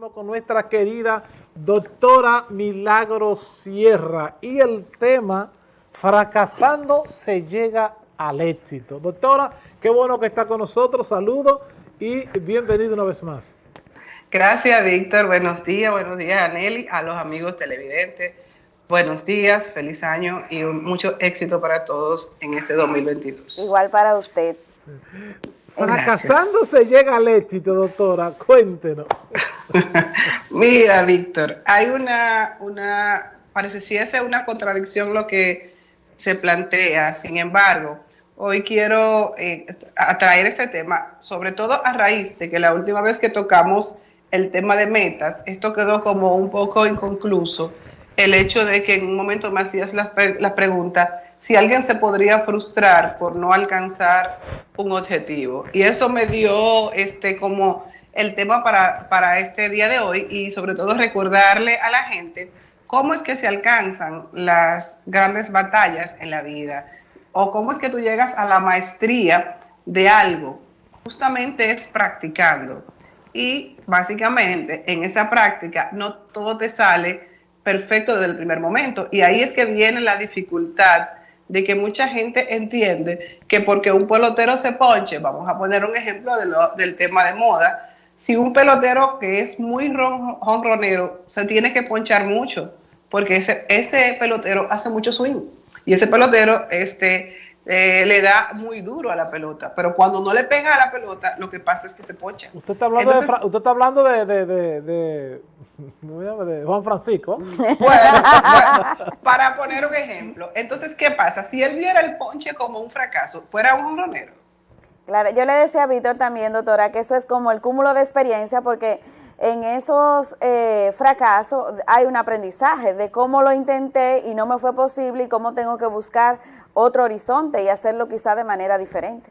con nuestra querida doctora Milagro Sierra y el tema Fracasando se llega al éxito. Doctora, qué bueno que está con nosotros, saludos y bienvenido una vez más. Gracias, Víctor. Buenos días, buenos días a Nelly, a los amigos televidentes. Buenos días, feliz año y mucho éxito para todos en este 2022. Igual para usted. Fracasando se llega al éxito, doctora. Cuéntenos. Mira, Víctor, hay una, una, parece si es una contradicción lo que se plantea. Sin embargo, hoy quiero eh, atraer este tema, sobre todo a raíz de que la última vez que tocamos el tema de metas, esto quedó como un poco inconcluso. El hecho de que en un momento me hacías la, la pregunta si alguien se podría frustrar por no alcanzar un objetivo. Y eso me dio este como el tema para, para este día de hoy y sobre todo recordarle a la gente cómo es que se alcanzan las grandes batallas en la vida o cómo es que tú llegas a la maestría de algo. Justamente es practicando. Y básicamente en esa práctica no todo te sale perfecto desde el primer momento. Y ahí es que viene la dificultad de que mucha gente entiende que porque un pelotero se ponche, vamos a poner un ejemplo de lo, del tema de moda, si un pelotero que es muy ronronero se tiene que ponchar mucho, porque ese, ese pelotero hace mucho swing y ese pelotero este, eh, le da muy duro a la pelota, pero cuando no le pega a la pelota, lo que pasa es que se poncha. Usted está hablando, de, usted está hablando de, de, de, de, Juan Francisco. Bueno, para poner un ejemplo, entonces, ¿qué pasa? Si él viera el ponche como un fracaso, fuera un honronero. Claro, yo le decía a Víctor también, doctora, que eso es como el cúmulo de experiencia, porque en esos eh, fracasos hay un aprendizaje de cómo lo intenté y no me fue posible y cómo tengo que buscar otro horizonte y hacerlo quizá de manera diferente.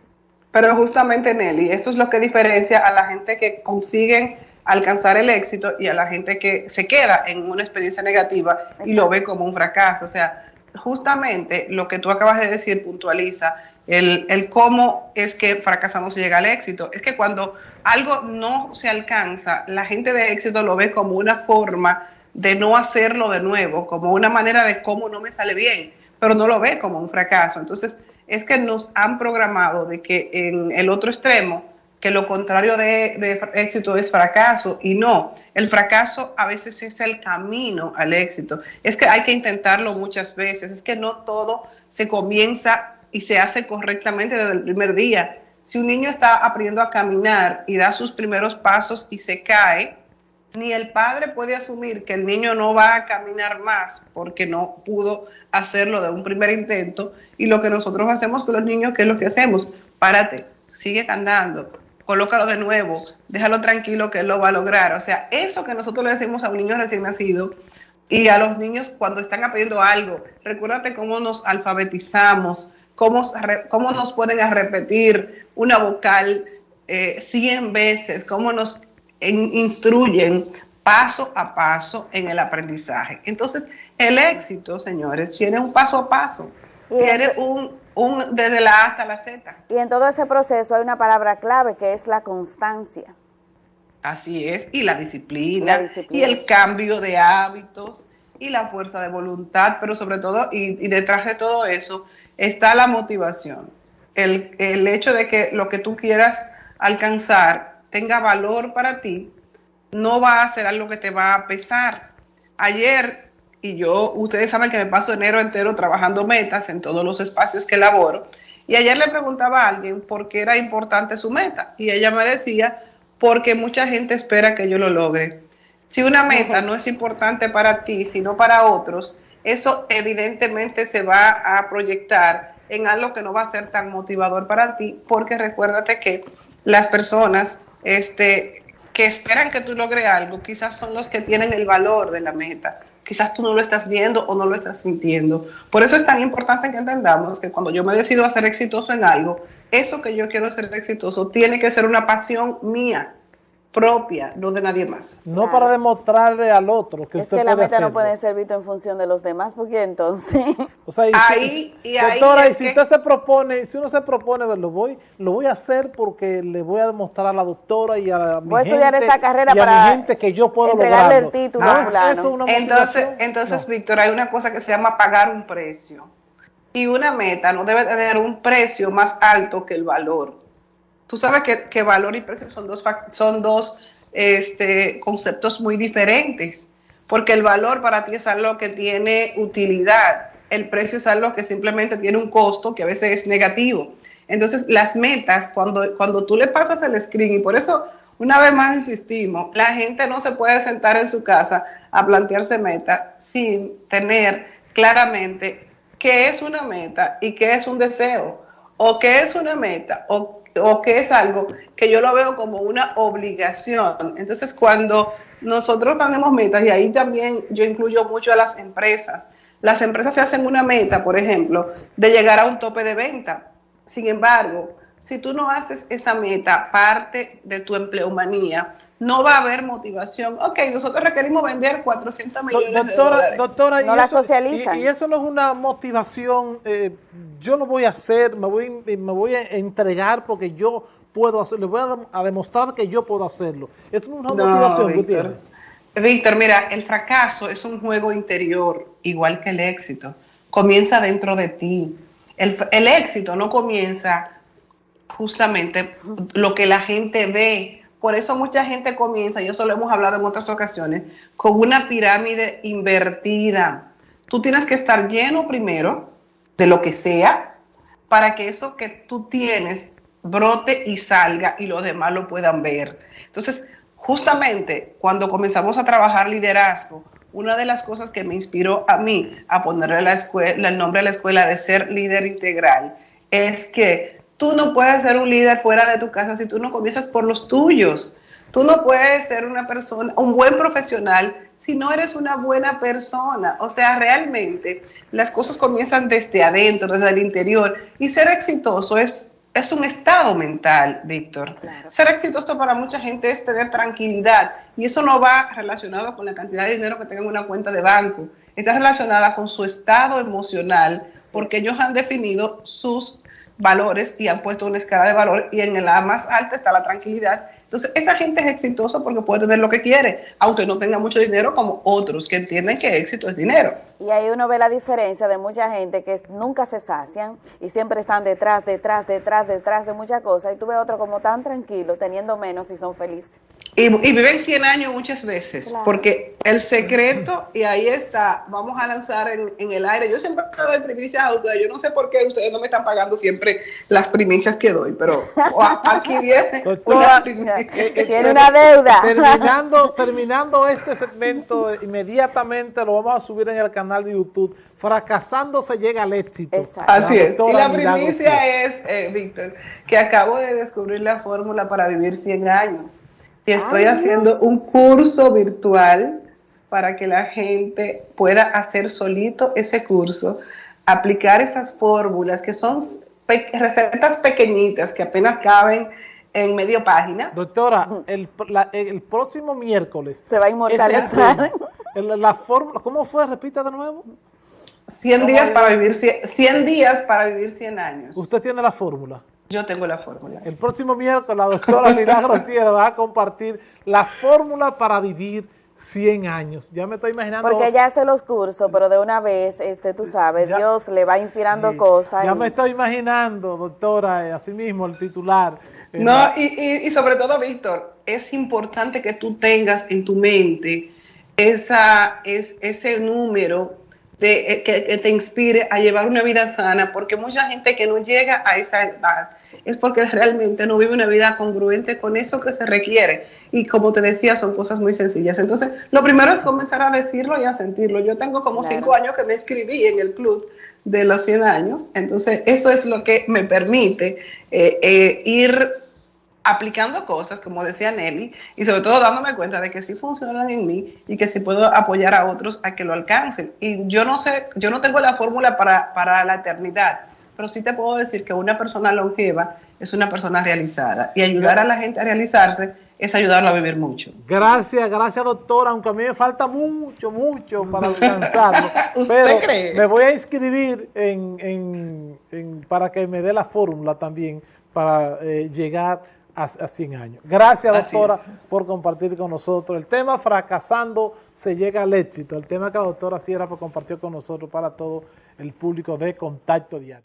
Pero justamente, Nelly, eso es lo que diferencia a la gente que consiguen alcanzar el éxito y a la gente que se queda en una experiencia negativa y lo ve como un fracaso. O sea, justamente lo que tú acabas de decir puntualiza el, el cómo es que fracasamos y llega al éxito. Es que cuando algo no se alcanza, la gente de éxito lo ve como una forma de no hacerlo de nuevo, como una manera de cómo no me sale bien, pero no lo ve como un fracaso. Entonces, es que nos han programado de que en el otro extremo, que lo contrario de, de, éxito es fracaso y no, el fracaso a veces es el camino al éxito. Es que hay que intentarlo muchas veces, es que no todo se comienza y se hace correctamente desde el primer día. Si un niño está aprendiendo a caminar y da sus primeros pasos y se cae, ni el padre puede asumir que el niño no va a caminar más porque no pudo hacerlo de un primer intento. Y lo que nosotros hacemos con los niños, ¿qué es lo que hacemos? Párate, sigue andando, colócalo de nuevo, déjalo tranquilo que él lo va a lograr. O sea, eso que nosotros le decimos a un niño recién nacido y a los niños cuando están aprendiendo algo, recuérdate cómo nos alfabetizamos, cómo, cómo nos ponen a repetir una vocal eh, 100 veces, cómo nos instruyen paso a paso en el aprendizaje. Entonces, el éxito, señores, tiene un paso a paso, tiene un, un desde la A hasta la Z. Y en todo ese proceso hay una palabra clave que es la constancia. Así es, y la disciplina, la disciplina. y el cambio de hábitos, y la fuerza de voluntad, pero sobre todo, y, y detrás de todo eso, está la motivación. El, el, hecho de que lo que tú quieras alcanzar tenga valor para ti, no va a ser algo que te va a pesar. Ayer, y yo, ustedes saben que me paso enero entero trabajando metas en todos los espacios que laboro, y ayer le preguntaba a alguien por qué era importante su meta, y ella me decía, porque mucha gente espera que yo lo logre. Si una meta no es importante para ti, sino para otros, eso evidentemente se va a proyectar en algo que no va a ser tan motivador para ti, porque recuérdate que las personas este, que esperan que tú logres algo, quizás son los que tienen el valor de la meta. Quizás tú no lo estás viendo o no lo estás sintiendo. Por eso es tan importante que entendamos que cuando yo me decido a ser exitoso en algo, eso que yo quiero ser exitoso tiene que ser una pasión mía. Propia, no de nadie más. No para demostrarle al otro que es usted que la puede meta no puede ser visto en función de los demás, porque entonces... O sea, y Ahí- si, y ahí doctora, y si que- usted se propone, si uno se propone, lo voy, lo voy a hacer porque le voy a demostrar a la doctora y a mi Voy a estudiar gente, esta carrera y a para mi gente que yo puedo entregarle el título ¿No a es eso una Entonces, entonces No. Víctor, hay una cosa que se llama pagar un precio. Y una meta no debe tener un precio más alto que el valor. Tú sabes que, que valor y precio son dos, son dos este, conceptos muy diferentes, porque el valor para ti es algo que tiene utilidad, el precio es algo que simplemente tiene un costo que a veces es negativo. Entonces, las metas, cuando, cuando tú le pasas el screen, y por eso una vez más insistimos, la gente no se puede sentar en su casa a plantearse metas sin tener claramente qué es una meta y qué es un deseo, o qué es una meta, o, o qué es algo que yo lo veo como una obligación. Entonces, cuando nosotros tenemos metas, y ahí también yo incluyo mucho a las empresas, las empresas se hacen una meta, por ejemplo, de llegar a un tope de venta. Sin embargo, si tú no haces esa meta parte de tu empleomanía, no va a haber motivación. Ok, nosotros requerimos vender 400 Do- millones de Doctora, dólares. doctora, y No la eso- socializan. Y, y eso no es una motivación, eh, yo lo voy a hacer, me voy, me voy a entregar porque yo puedo hacerlo, le voy a, dem- a demostrar que yo puedo hacerlo. Eso no es una No, motivación, Víctor. Víctor, mira, el fracaso es un juego interior, igual que el éxito. Comienza dentro de ti. El, el éxito no comienza justamente lo que la gente ve. Por eso mucha gente comienza, y eso lo hemos hablado en otras ocasiones, con una pirámide invertida. Tú tienes que estar lleno primero de lo que sea para que eso que tú tienes brote y salga y los demás lo puedan ver. Entonces, justamente cuando comenzamos a trabajar liderazgo, una de las cosas que me inspiró a mí a ponerle la escuela, el nombre a la escuela de ser líder integral es que tú no puedes ser un líder fuera de tu casa si tú no comienzas por los tuyos. Tú no puedes ser una persona, un buen profesional si no eres una buena persona. O sea, realmente las cosas comienzan desde adentro, desde el interior. Y ser exitoso es, es un estado mental, Víctor. Claro. Ser exitoso para mucha gente es tener tranquilidad. Y eso no va relacionado con la cantidad de dinero que tengan en una cuenta de banco. Está relacionada con su estado emocional, porque ellos han definido sus valores y han puesto una escala de valor y en la más alta está la tranquilidad. Entonces, esa gente es exitosa porque puede tener lo que quiere, aunque no tenga mucho dinero como otros que entienden que éxito es dinero. Y ahí uno ve la diferencia de mucha gente que nunca se sacian y siempre están detrás, detrás, detrás, detrás de muchas cosas. Y tú ves otro como tan tranquilo, teniendo menos y son felices. Y, y viven 100 años muchas veces, Claro. porque el secreto, y ahí está, vamos a lanzar en, en el aire. Yo siempre doy primicias a ustedes, yo no sé por qué ustedes no me están pagando siempre las primicias que doy, pero aquí viene una. Tiene una deuda. Terminando, terminando este segmento, inmediatamente lo vamos a subir en el canal de YouTube. Fracasando se llega al éxito. Exacto. Así es. Y la primicia es, eh, Víctor, que acabo de descubrir la fórmula para vivir 100 años. Y estoy Ay, haciendo Dios. un curso virtual para que la gente pueda hacer solito ese curso, aplicar esas fórmulas que son pe- recetas pequeñitas que apenas caben en medio página. Doctora, el, la- el próximo miércoles. Se va a inmortalizar. La fórmula, ¿cómo fue? Repita de nuevo. 100 días para vivir 100, 100 días para vivir 100 años. Usted tiene la fórmula. Yo tengo la fórmula. El próximo miércoles la doctora Milagro Sierra va a compartir la fórmula para vivir 100 años. Ya me estoy imaginando. Porque ella hace los cursos, pero de una vez, este, tú sabes, Ya- Dios le va inspirando Sí, cosas. Ya y- me estoy imaginando, doctora, eh, así mismo el titular. eh, No, la- y, y- y sobre todo, Víctor, es importante que tú tengas en tu mente esa, es, ese número de, eh, que, que te inspire a llevar una vida sana, porque mucha gente que no llega a esa edad es porque realmente no vive una vida congruente con eso que se requiere. Y como te decía, son cosas muy sencillas. Entonces, lo primero es comenzar a decirlo y a sentirlo. Yo tengo como Claro. cinco años que me inscribí en el club de los 100 años, entonces eso es lo que me permite eh, eh, ir aplicando cosas, como decía Nelly, y sobre todo dándome cuenta de que sí funcionan en mí y que sí puedo apoyar a otros a que lo alcancen. Y yo no sé, yo no tengo la fórmula para, para la eternidad, pero sí te puedo decir que una persona longeva es una persona realizada y ayudar a la gente a realizarse es ayudarlo a vivir mucho. Gracias, gracias doctora, aunque a mí me falta mucho, mucho para alcanzarlo. ¿Usted pero cree? me voy a inscribir en, en- en- para que me dé la fórmula también para eh, llegar a, a 100 años. Gracias doctora por compartir con nosotros. El tema fracasando se llega al éxito. El tema que la doctora Sierra compartió con nosotros para todo el público de Contacto Diario.